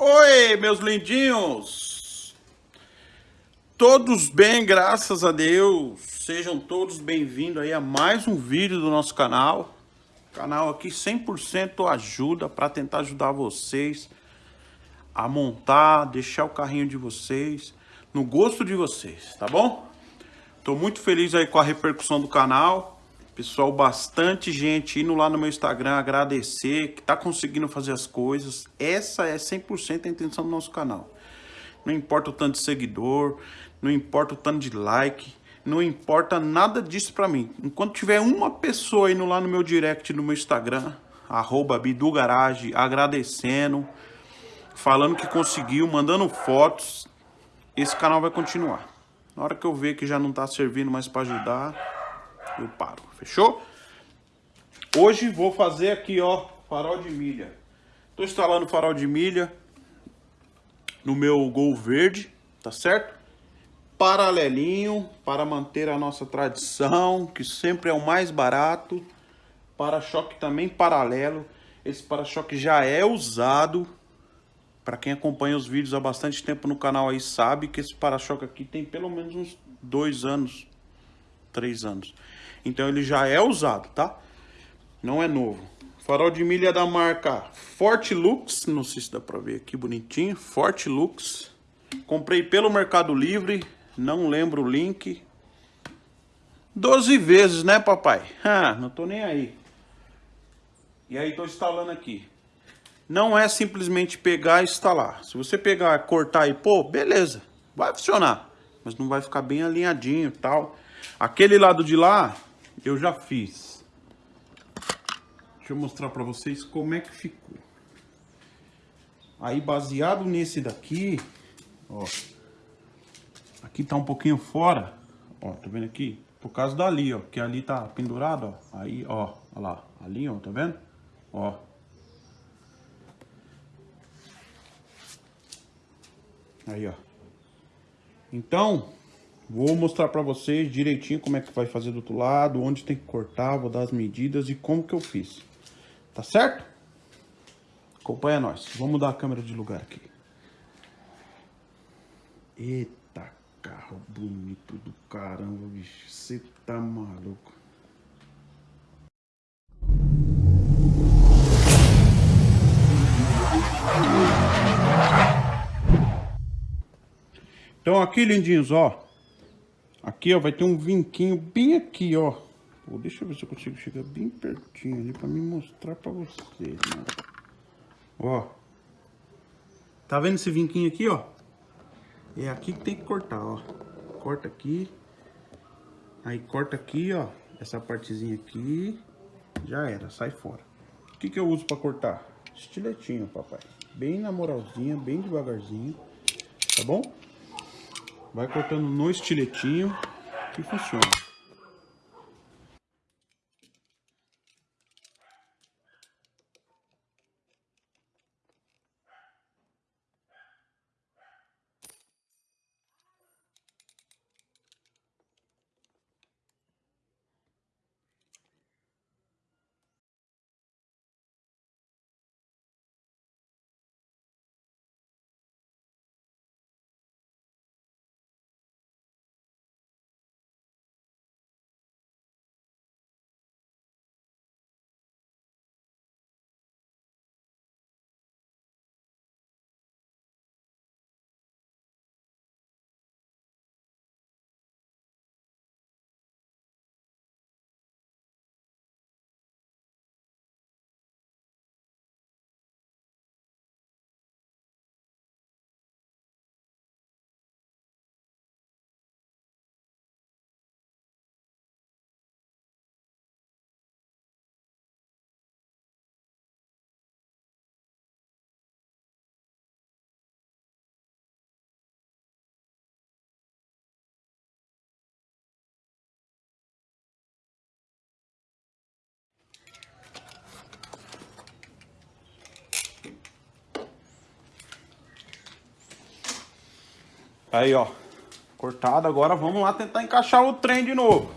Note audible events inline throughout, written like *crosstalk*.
Oi, meus lindinhos! Todos bem, graças a Deus. Sejam todos bem-vindos aí a mais um vídeo do nosso canal. Canal aqui 100% ajuda para tentar ajudar vocês a montar, deixar o carrinho de vocês no gosto de vocês, tá bom? Tô muito feliz aí com a repercussão do canal. Pessoal, bastante gente indo lá no meu Instagram agradecer, que tá conseguindo fazer as coisas. Essa é 100% a intenção do nosso canal. Não importa o tanto de seguidor, não importa o tanto de like, não importa nada disso pra mim. Enquanto tiver uma pessoa indo lá no meu direct no meu Instagram, arroba Bidugarage, agradecendo, falando que conseguiu, mandando fotos, esse canal vai continuar. Na hora que eu ver que já não tá servindo mais pra ajudar, eu paro, fechou? Hoje vou fazer aqui, ó, farol de milha. Tô instalando farol de milha no meu Gol verde, tá certo? Paralelinho, para manter a nossa tradição, que sempre é o mais barato. Para-choque também paralelo. Esse para-choque já é usado. Para quem acompanha os vídeos há bastante tempo no canal aí sabe que esse para-choque aqui tem pelo menos uns dois anos, três anos. Então ele já é usado, tá? Não é novo. Farol de milha da marca Forte Lux, não sei se dá pra ver aqui bonitinho, Forte Lux. Comprei pelo Mercado Livre, não lembro o link. 12 vezes, né papai? Ah, não tô nem aí. E aí tô instalando aqui. Não é simplesmente pegar e instalar. Se você pegar, cortar e pôr, beleza, vai funcionar. Mas não vai ficar bem alinhadinho e tal. Aquele lado de lá, eu já fiz. Deixa eu mostrar para vocês como é que ficou. Aí baseado nesse daqui, ó. Aqui tá um pouquinho fora, ó, tá vendo aqui? Por causa dali, ó, que ali tá pendurado, ó. Aí, ó, ó lá, ali, ó, tá vendo? Ó. Aí, ó. Então, Vou mostrar para vocês direitinho como é que vai fazer do outro lado, onde tem que cortar, vou dar as medidas e como que eu fiz. Tá certo? Acompanha nós. Vamos mudar a câmera de lugar aqui. Eita, carro bonito do caramba, bicho. Você tá maluco. Então aqui, lindinhos, ó. Aqui, ó, vai ter um vinquinho bem aqui, ó. Pô, deixa eu ver se eu consigo chegar bem pertinho ali pra me mostrar pra vocês, né? Ó. Tá vendo esse vinquinho aqui, ó? É aqui que tem que cortar, ó. Corta aqui. Aí corta aqui, ó. Essa partezinha aqui. Já era, sai fora. O que que eu uso pra cortar? Estiletinho, papai. Bem na moralzinha, bem devagarzinho. Tá bom? Vai cortando no estiletinho que funciona. Aí, ó. Cortado. Agora vamos lá tentar encaixar o trem de novo.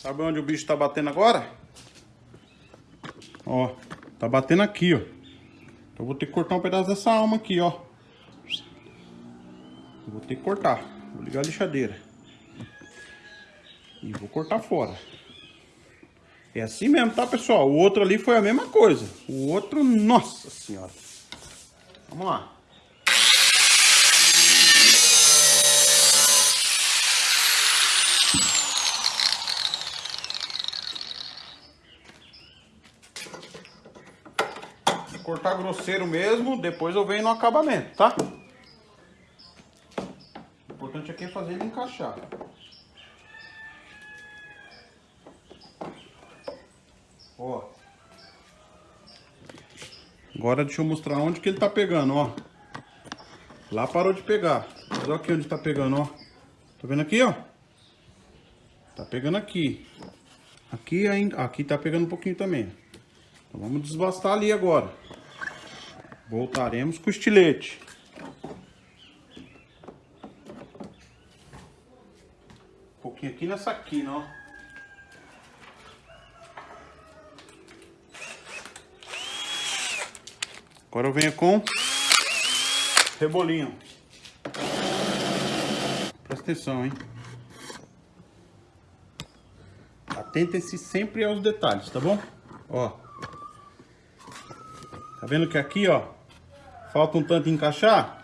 Sabe onde o bicho tá batendo agora? Ó, tá batendo aqui, ó. Então eu vou ter que cortar um pedaço dessa alma aqui, ó. Eu vou ter que cortar. Vou ligar a lixadeira. E vou cortar fora. É assim mesmo, tá, pessoal? O outro ali foi a mesma coisa. O outro, nossa senhora. Vamos lá. Cortar grosseiro mesmo, depois eu venho no acabamento, tá? O importante aqui é fazer ele encaixar. Ó. Agora deixa eu mostrar onde que ele tá pegando, ó. Lá parou de pegar. Mas olha aqui onde tá pegando, ó. Tá vendo aqui, ó? Tá pegando aqui. Aqui ainda, aqui tá pegando um pouquinho também. Então vamos desbastar ali agora. Voltaremos com o estilete. Um pouquinho aqui nessa quina, ó. Agora eu venho com rebolinho. Presta atenção, hein? Atentem-se sempre aos detalhes, tá bom? Ó. Tá vendo que aqui, ó, Falta um tanto encaixar.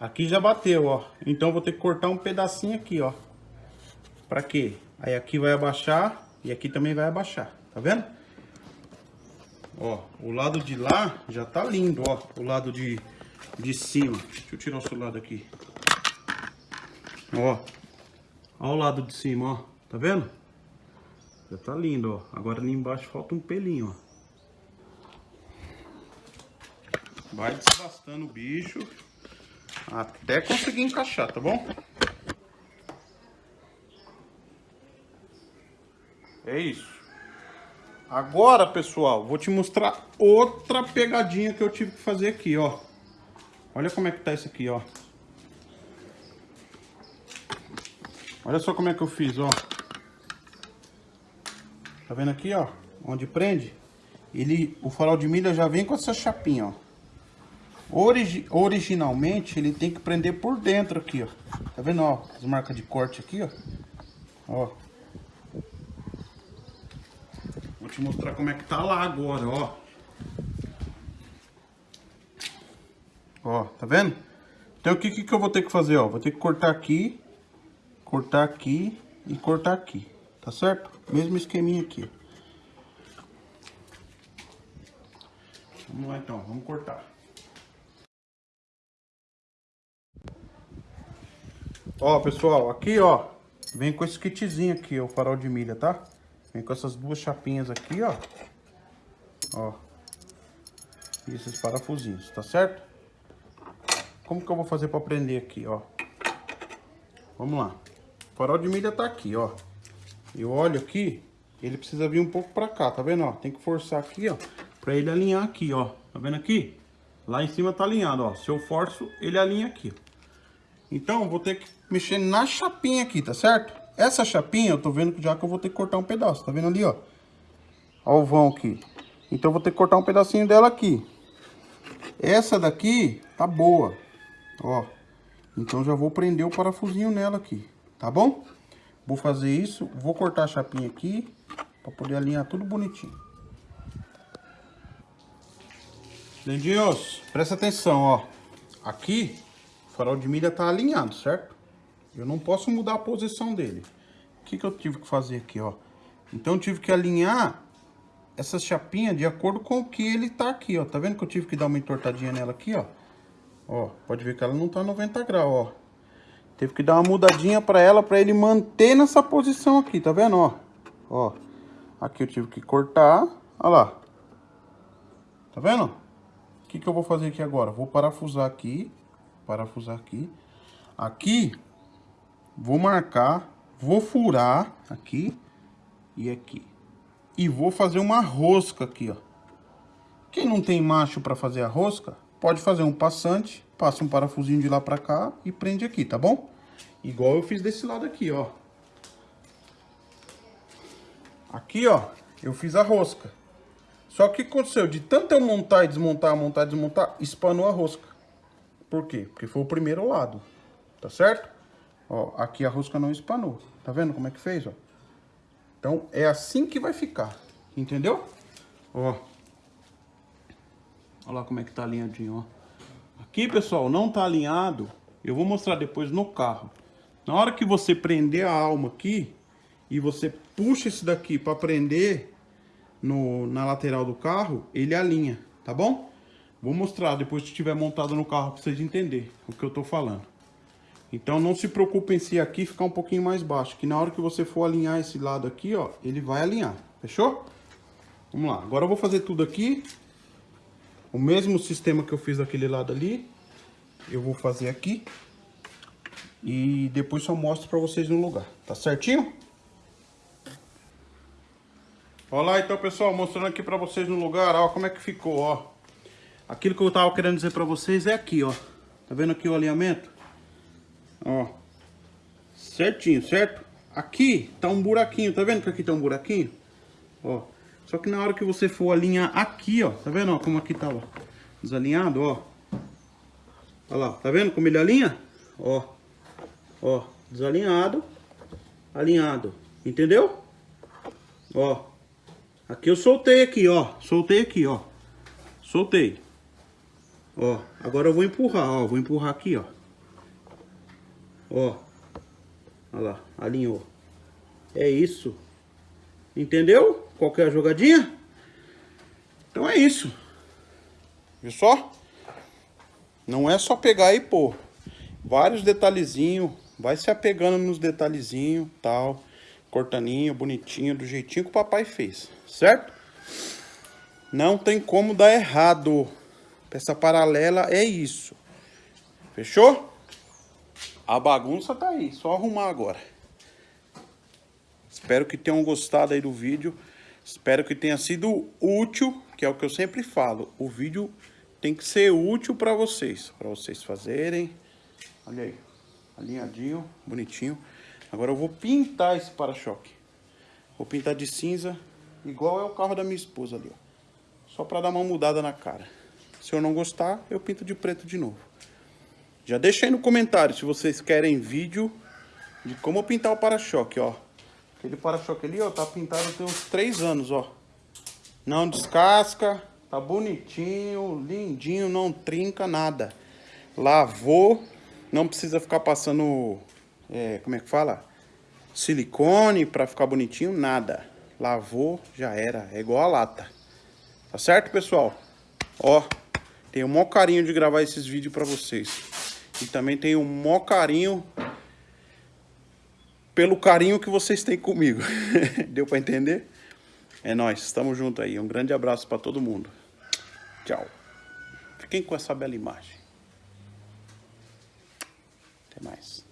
Aqui já bateu, ó. Então vou ter que cortar um pedacinho aqui, ó. Pra quê? Aí aqui vai abaixar e aqui também vai abaixar. Tá vendo? Ó, o lado de lá já tá lindo, ó. O lado de, de cima. Deixa eu tirar o celular daqui. Ó. Ó o lado de cima, ó. Tá vendo? Já tá lindo, ó. Agora ali embaixo falta um pelinho, ó. Vai desbastando o bicho até conseguir encaixar, tá bom? É isso. Agora, pessoal, vou te mostrar outra pegadinha que eu tive que fazer aqui, ó. Olha como é que tá isso aqui, ó. Olha só como é que eu fiz, ó. Tá vendo aqui, ó? Onde prende? Ele, o farol de milha já vem com essa chapinha, ó. Origi originalmente, ele tem que prender por dentro aqui, ó. Tá vendo, ó? As marcas de corte aqui, ó. Ó. Vou te mostrar como é que tá lá agora, ó. Ó, tá vendo? Então, o que, que eu vou ter que fazer, ó? Vou ter que cortar aqui, cortar aqui e cortar aqui. Tá certo? Mesmo esqueminha aqui. Vamos lá, então. Vamos cortar. Ó, pessoal, aqui, ó, vem com esse kitzinho aqui, ó, o farol de milha, tá? Vem com essas duas chapinhas aqui, ó. Ó. E esses parafusinhos, tá certo? Como que eu vou fazer pra prender aqui, ó? Vamos lá. O farol de milha tá aqui, ó. Eu olho aqui, ele precisa vir um pouco pra cá, tá vendo, ó? Tem que forçar aqui, ó, pra ele alinhar aqui, ó. Tá vendo aqui? Lá em cima tá alinhado, ó. Se eu forço, ele alinha aqui, ó. Então, vou ter que mexer na chapinha aqui, tá certo? Essa chapinha, eu tô vendo que já que eu vou ter que cortar um pedaço, tá vendo ali, ó? Ó o vão aqui. Então, eu vou ter que cortar um pedacinho dela aqui. Essa daqui tá boa, ó. Então, já vou prender o parafusinho nela aqui, tá bom? Vou fazer isso, vou cortar a chapinha aqui, pra poder alinhar tudo bonitinho. Lindinhos, presta atenção, ó. Aqui o farol de milha tá alinhado, certo? Eu não posso mudar a posição dele. O que, que eu tive que fazer aqui, ó? Então, eu tive que alinhar essa chapinha de acordo com o que ele tá aqui, ó. Tá vendo que eu tive que dar uma entortadinha nela aqui, ó? Ó, pode ver que ela não tá 90 graus, ó. Teve que dar uma mudadinha pra ela, pra ele manter nessa posição aqui, tá vendo, ó? Ó, aqui eu tive que cortar, ó lá. Tá vendo? O que que eu vou fazer aqui agora? Vou parafusar aqui parafusar aqui. Aqui, vou marcar, vou furar aqui e aqui. E vou fazer uma rosca aqui, ó. Quem não tem macho para fazer a rosca, pode fazer um passante, passa um parafusinho de lá para cá e prende aqui, tá bom? Igual eu fiz desse lado aqui, ó. aqui, ó, eu fiz a rosca. Só que aconteceu? De tanto eu montar e desmontar, montar e desmontar, espanou a rosca. Por quê? Porque foi o primeiro lado, tá certo? Ó, aqui a rosca não espanou. Tá vendo como é que fez, ó? Então, é assim que vai ficar, entendeu? Ó. Olha lá como é que tá alinhadinho, ó. Aqui, pessoal, não tá alinhado. Eu vou mostrar depois no carro. Na hora que você prender a alma aqui, e você puxa esse daqui para prender no, na lateral do carro, ele alinha, tá bom? Vou mostrar depois que estiver montado no carro para vocês entenderem o que eu tô falando. Então não se preocupem se aqui ficar um pouquinho mais baixo, que na hora que você for alinhar esse lado aqui, ó, ele vai alinhar, fechou? Vamos lá, agora eu vou fazer tudo aqui, o mesmo sistema que eu fiz daquele lado ali, eu vou fazer aqui, e depois só mostro pra vocês no lugar, tá certinho? Olha lá então pessoal, mostrando aqui pra vocês no lugar, ó, como é que ficou, ó. Aquilo que eu tava querendo dizer pra vocês é aqui, ó. Tá vendo aqui o alinhamento? Ó. Certinho, certo? Aqui tá um buraquinho, tá vendo que aqui tá um buraquinho? Ó. Só que na hora que você for alinhar aqui, ó. Tá vendo, ó, como aqui tá, ó, desalinhado, ó. Olha lá, tá vendo como ele alinha? Ó. Ó, desalinhado, alinhado. Entendeu? Ó. Aqui eu soltei aqui, ó. Soltei aqui, ó. Soltei. Ó, agora eu vou empurrar, ó. Vou empurrar aqui, ó. Ó. Olha lá, alinhou. É isso. Entendeu? Qual que é a jogadinha? Então é isso. Viu só? Não é só pegar e pôr. Vários detalhezinhos. Vai se apegando nos detalhezinhos, tal. Cortaninho, bonitinho, do jeitinho que o papai fez. Certo? Não tem como dar errado. Peça paralela é isso. Fechou? A bagunça tá aí, só arrumar agora. Espero que tenham gostado aí do vídeo. Espero que tenha sido útil, que é o que eu sempre falo. O vídeo tem que ser útil para vocês, para vocês fazerem. Olha aí, alinhadinho, bonitinho. Agora eu vou pintar esse para-choque. Vou pintar de cinza, igual é o carro da minha esposa ali, ó. Só para dar uma mudada na cara. Se eu não gostar, eu pinto de preto de novo. Já deixa aí no comentário se vocês querem vídeo de como pintar o para-choque, ó. Aquele para-choque ali, ó, tá pintado tem uns 3 anos, ó. Não descasca, tá bonitinho, lindinho, não trinca nada. Lavou, não precisa ficar passando, é, como é que fala? Silicone pra ficar bonitinho, nada. Lavou, já era, é igual a lata. Tá certo, pessoal? Ó, tenho o maior carinho de gravar esses vídeos pra vocês. E também tenho um maior carinho pelo carinho que vocês têm comigo. *laughs* Deu para entender? É nós, estamos juntos aí. Um grande abraço para todo mundo. Tchau. Fiquem com essa bela imagem. Até mais.